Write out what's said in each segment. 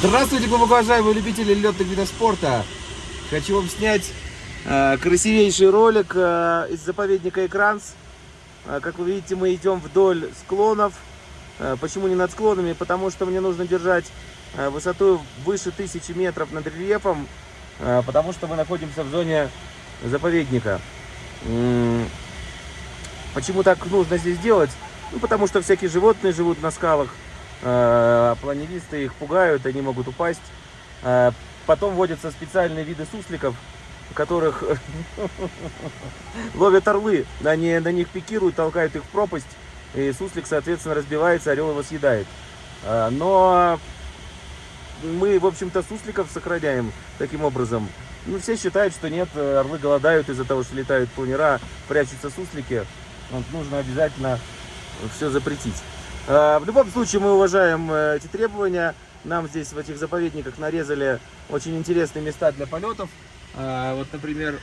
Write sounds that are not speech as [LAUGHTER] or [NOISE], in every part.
Здравствуйте, глубоко уважаемые любители летных видов спорта! Хочу вам снять э, красивейший ролик э, из заповедника Экранс. Э, как вы видите, мы идем вдоль склонов. Э, почему не над склонами? Потому что мне нужно держать э, высоту выше 1000 метров над рельефом, э, потому что мы находимся в зоне заповедника. Почему так нужно здесь делать? Ну, потому что всякие животные живут на скалах. Э, планеристы их пугают, они могут упасть. Э, потом вводятся специальные виды сусликов, которых [LAUGHS] ловят орлы. Они на них пикируют, толкают их в пропасть. И суслик, соответственно, разбивается, орел его съедает. Э, но мы, в общем-то, сусликов сохраняем таким образом. Ну, все считают, что нет, орлы голодают из-за того, что летают планера, прячутся суслики. Вот, нужно обязательно все запретить. Э, в любом случае мы уважаем э, эти требования. Нам здесь в этих заповедниках нарезали очень интересные места для полетов. Э, вот, например,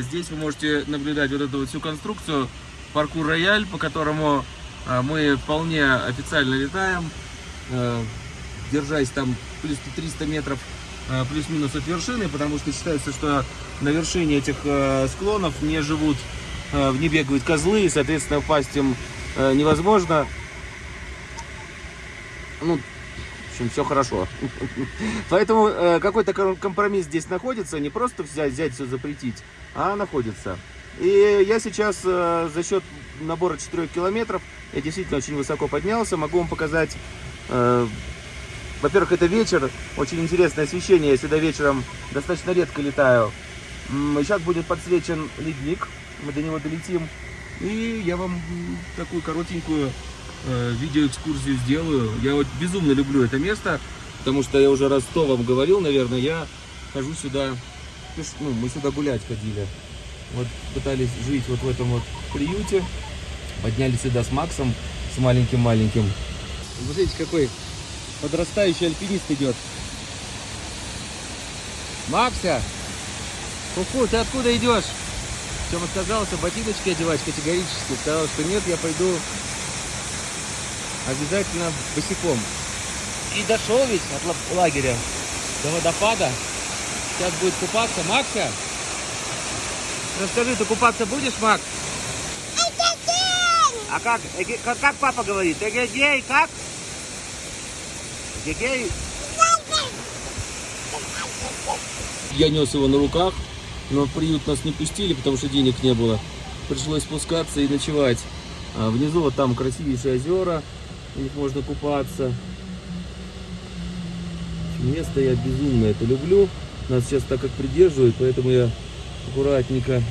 здесь вы можете наблюдать вот эту вот всю конструкцию паркур рояль, по которому мы вполне официально летаем, держась там плюс 300 метров плюс-минус от вершины, потому что считается, что на вершине этих склонов не живут, не бегают козлы, и, соответственно, упасть им невозможно ну, в общем, все хорошо. Поэтому э, какой-то компромисс здесь находится, не просто взять, взять все запретить, а находится. И я сейчас э, за счет набора 4 километров, я действительно очень высоко поднялся, могу вам показать, э, во-первых, это вечер, очень интересное освещение, я сюда вечером достаточно редко летаю. Сейчас будет подсвечен ледник, мы до него долетим. И я вам такую коротенькую видеоэкскурсию сделаю. Я вот безумно люблю это место, потому что я уже раз сто вам говорил, наверное, я хожу сюда, ну, мы сюда гулять ходили. Вот пытались жить вот в этом вот приюте, поднялись сюда с Максом, с маленьким-маленьким. Смотрите, какой подрастающий альпинист идет. Макся! Куку, ты откуда идешь? Чем отказался ботиночки одевать категорически. Сказал, что нет, я пойду обязательно босиком. И дошел ведь от лагеря до водопада. Сейчас будет купаться. Макса, расскажи, ты купаться будешь, Макс? А как, как, как папа говорит? Эгегей, как? Эгегей? Я нес его на руках, но в приют нас не пустили, потому что денег не было. Пришлось спускаться и ночевать. А внизу вот там красивейшие озера, в них можно купаться. Место я безумно это люблю. Нас сейчас так как придерживают, поэтому я аккуратненько.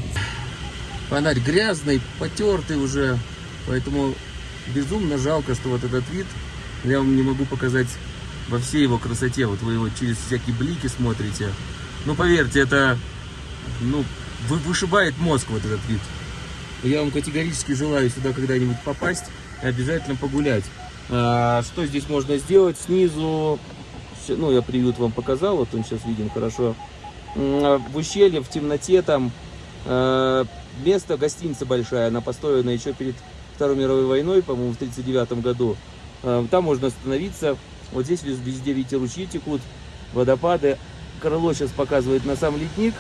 Фонарь грязный, потертый уже, поэтому безумно жалко, что вот этот вид я вам не могу показать во всей его красоте. Вот вы его через всякие блики смотрите. Ну, поверьте, это ну, вышибает мозг вот этот вид. Я вам категорически желаю сюда когда-нибудь попасть и обязательно погулять. А, что здесь можно сделать? Снизу, ну, я приют вам показал, вот он сейчас виден хорошо. А, в ущелье, в темноте там а, место, гостиница большая, она построена еще перед Второй мировой войной, по-моему, в 1939 году. Там можно остановиться. Вот здесь везде, видите, ручьи текут, водопады. Крыло сейчас показывает на сам ледник.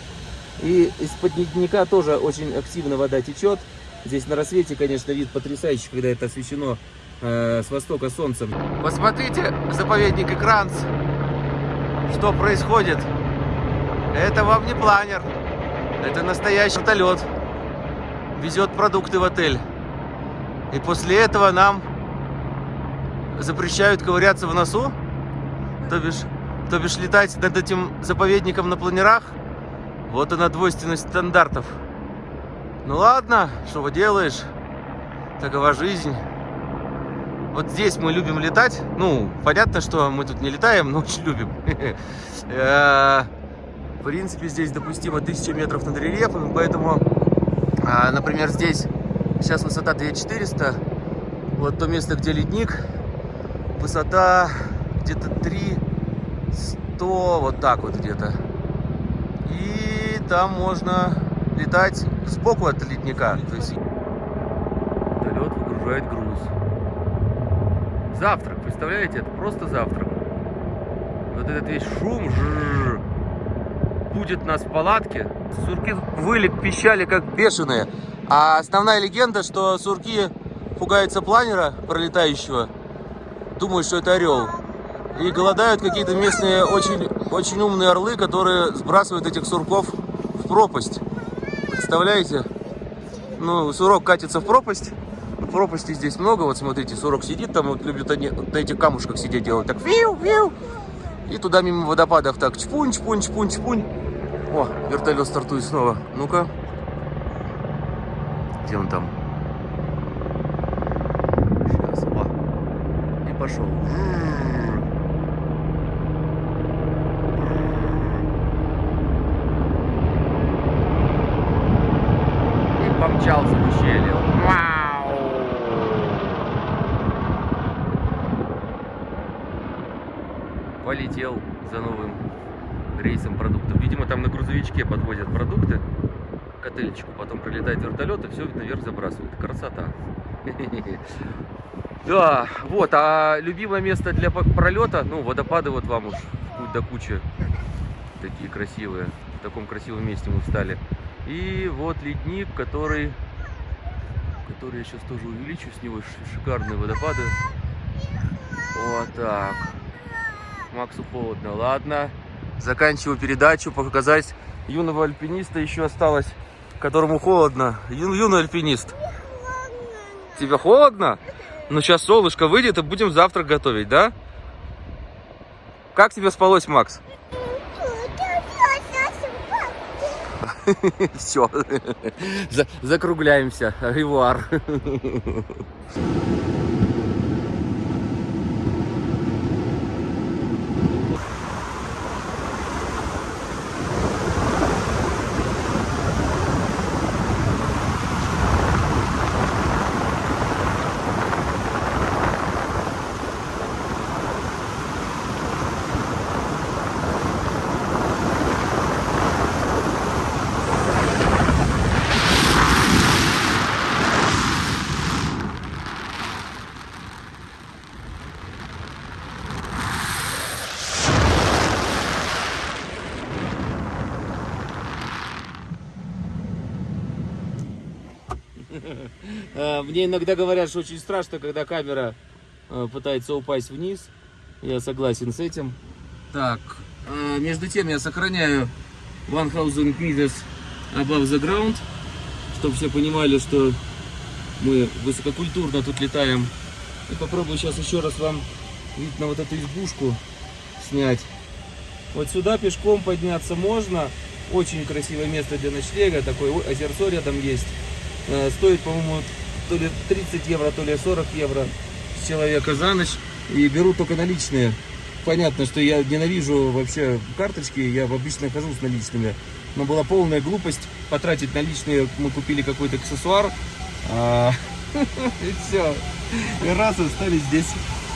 И из-под ледника тоже очень активно вода течет. Здесь на рассвете, конечно, вид потрясающий, когда это освещено э, с востока солнцем. Посмотрите, заповедник Экранс. Что происходит? Это вам не планер. Это настоящий вертолет. Везет продукты в отель. И после этого нам запрещают ковыряться в носу. То бишь, то бишь летать над этим заповедником на планерах. Вот она двойственность стандартов. Ну ладно, что делаешь? Такова жизнь. Вот здесь мы любим летать. Ну, понятно, что мы тут не летаем, но очень любим. [LAUGHS] Э, в принципе, здесь допустимо 1000 метров над рельефом, поэтому, а, например, здесь сейчас высота 2400. Вот то место, где ледник, высота где-то 3100, вот так вот где-то. И там можно летать сбоку от ледника. То есть вертолет выгружает груз. Завтрак, представляете? Это просто завтрак. вот этот весь шум жжж, будет нас в палатке. Сурки выли, пищали как бешеные. А основная легенда, что сурки пугаются планера пролетающего, думают, что это орел. И голодают какие-то местные очень, очень умные орлы, которые сбрасывают этих сурков в пропасть. Представляете? Ну, сурок катится в пропасть. Пропасти здесь много. Вот смотрите, сурок сидит там, вот любят они на этих камушках сидеть делать. Так, виу, виу. И туда мимо водопадов так чпунь, чпунь, чпунь, чпунь. О, вертолет стартует снова. Ну-ка. Где он там? Сейчас, о. И пошел. И помчался в ущелье. Вау! Полетел за новым рейсом продуктов. Видимо, там на грузовичке подвозят продукты к отельчику, потом прилетает вертолет и все наверх забрасывают. Красота. [LAUGHS] Да, вот, а любимое место для пролета, ну, водопады вот вам уж вплоть до кучи. Такие красивые. В таком красивом месте мы встали. И вот ледник, который, который я сейчас тоже увеличу с него. Шикарные водопады. Вот так. Максу холодно. Ладно. Заканчиваю передачу. Показать юного альпиниста еще осталось, которому холодно. Ю, юный альпинист. Тебе холодно? Ну, сейчас солнышко выйдет, и будем завтрак готовить, да? Как тебе спалось, Макс? [LAUGHS] Все, закругляемся. Ревуар. [LAUGHS] А, мне иногда говорят, что очень страшно, когда камера а, пытается упасть вниз. Я согласен с этим. Так, а, между тем я сохраняю 1000 meters above the ground, чтобы все понимали, что мы высококультурно тут летаем. И попробую сейчас еще раз вам вид на вот эту избушку снять. Вот сюда пешком подняться можно. Очень красивое место для ночлега. Такое озерцо рядом есть. Э, стоит, по-моему, то ли 30 евро, то ли 40 евро с человека за ночь. И беру только наличные. Понятно, что я ненавижу вообще карточки, я обычно хожу с наличными. Но была полная глупость потратить наличные. Мы купили какой-то аксессуар. А, [LAUGHS] и все. И раз остались здесь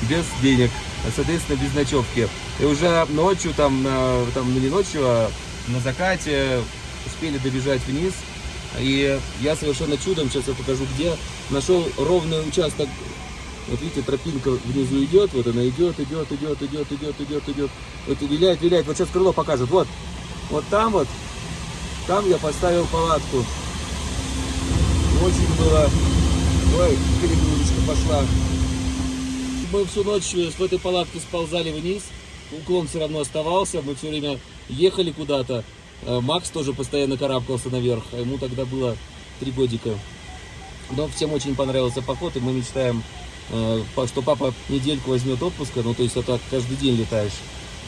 без денег. Соответственно, без ночевки. И уже ночью, там, там ну не ночью, а на закате успели добежать вниз. И я совершенно чудом, сейчас я покажу где, нашел ровный участок. Вот видите, тропинка внизу идет, вот она идет, идет, идет, идет, идет, идет, идет. Вот и виляет, виляет. Вот сейчас крыло покажет. Вот, вот там вот, там я поставил палатку. Очень было... Ой, перегрузочка пошла. Мы всю ночь с этой палатки сползали вниз. Уклон все равно оставался. Мы все время ехали куда-то. Э, Макс тоже постоянно карабкался наверх, а ему тогда было три годика. Но всем очень понравился поход, и мы мечтаем, э, что папа недельку возьмет отпуска, ну то есть это каждый день летаешь.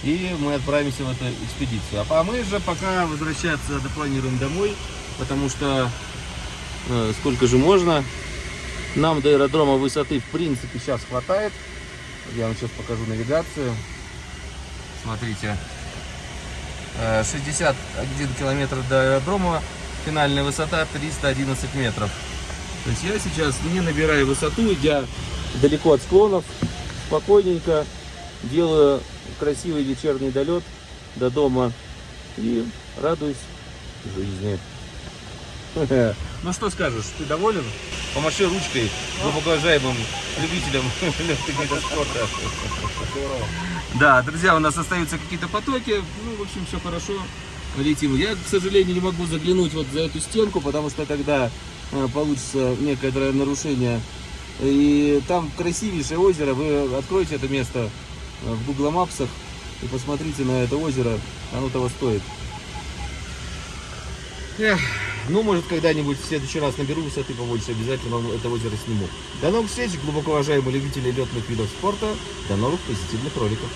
И мы отправимся в эту экспедицию. А мы же пока возвращаться допланируем домой, потому что э, сколько же можно. Нам до аэродрома высоты в принципе сейчас хватает. Я вам сейчас покажу навигацию. Смотрите, 61 э, километр до аэродрома, финальная высота 311 метров. То есть я сейчас не набираю высоту, идя далеко от склонов, спокойненько делаю красивый вечерний долет до дома и радуюсь жизни. [LAUGHS] Ну что скажешь, ты доволен? Помаши ручкой глубоко уважаемым любителям [LAUGHS] легких видов спорта. Да, друзья, у нас остаются какие-то потоки. Ну, в общем, все хорошо. Летим. Я, к сожалению, не могу заглянуть вот за эту стенку, потому что тогда э, получится некоторое нарушение. И там красивейшее озеро. Вы откроете это место э, в Google Maps и посмотрите на это озеро. Оно того стоит. Эх, ну, может, когда-нибудь в следующий раз наберу высоты а побольше, обязательно это озеро сниму. До новых встреч, глубоко уважаемые любители летных видов спорта. До новых позитивных роликов.